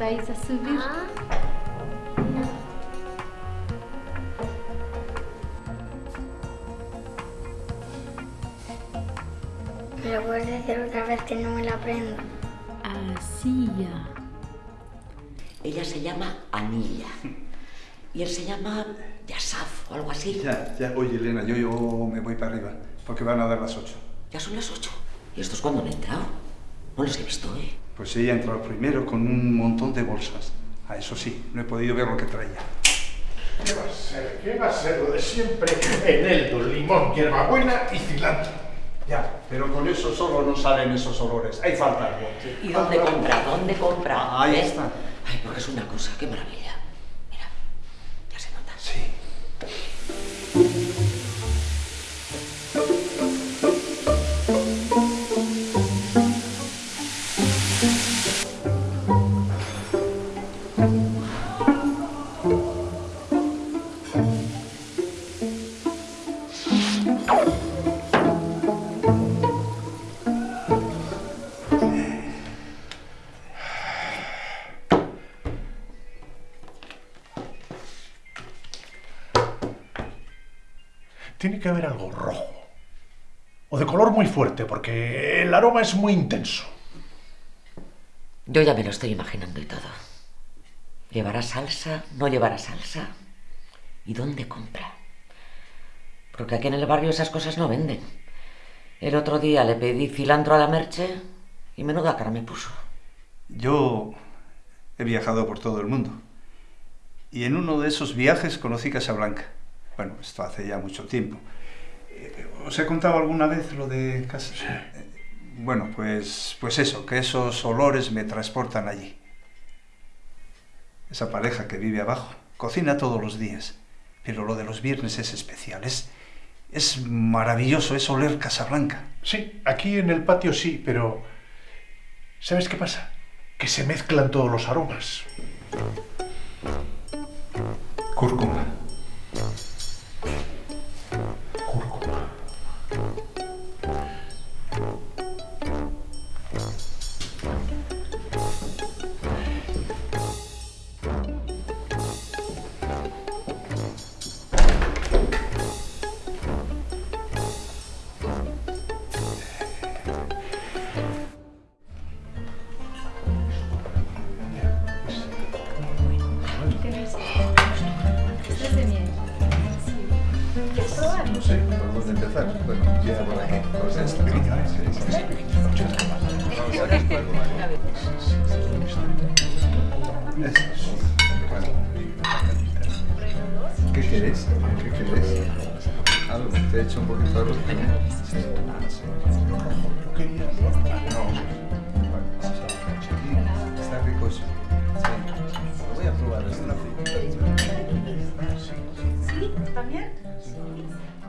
ayudáis a subir. Ah, ¿Me lo puedes decir otra vez que no me la aprendo? Así ya. Ella se llama Anilla. Y él se llama Yasaf o algo así. Ya, ya. Oye, Elena, yo, yo me voy para arriba, porque van a dar las ocho. Ya son las ocho. ¿Y estos cuándo han entrado? No los he visto, ¿eh? Pues ella entró primero con un montón de bolsas. A eso sí, no he podido ver lo que traía. ¿Qué va a ser? ¿Qué va a ser lo de siempre? Eneldo, limón, hierbabuena y cilantro. Ya, pero con eso solo no salen esos olores. Hay falta algo. ¿Y dónde compra? ¿Dónde compra? Ah, ahí ¿Eh? está. Ay, porque es una cosa, qué maravilla. Mira, ya se nota. Sí. Tiene que haber algo rojo. O de color muy fuerte, porque el aroma es muy intenso. Yo ya me lo estoy imaginando y todo. ¿Llevará salsa? ¿No llevará salsa? ¿Y dónde compra? Porque aquí en el barrio esas cosas no venden. El otro día le pedí cilantro a la merche y menuda cara me puso. Yo he viajado por todo el mundo. Y en uno de esos viajes conocí Casablanca. Bueno, esto hace ya mucho tiempo. Eh, ¿Os he contado alguna vez lo de Casa? Eh, Bueno, pues, pues eso, que esos olores me transportan allí. Esa pareja que vive abajo cocina todos los días, pero lo de los viernes es especial. Es, es maravilloso, es oler Casablanca. Sí, aquí en el patio sí, pero... ¿Sabes qué pasa? Que se mezclan todos los aromas. Cúrcuma. No sé, ¿por dónde empezar? Bueno, empieza por aquí. Por esta. ¿Qué querés? ¿Qué querés? Algo, te he hecho un poquito de arroz. Sí. Yo quería... No. Está rico eso. Sí. Lo voy a probar, es una frita también? Sí.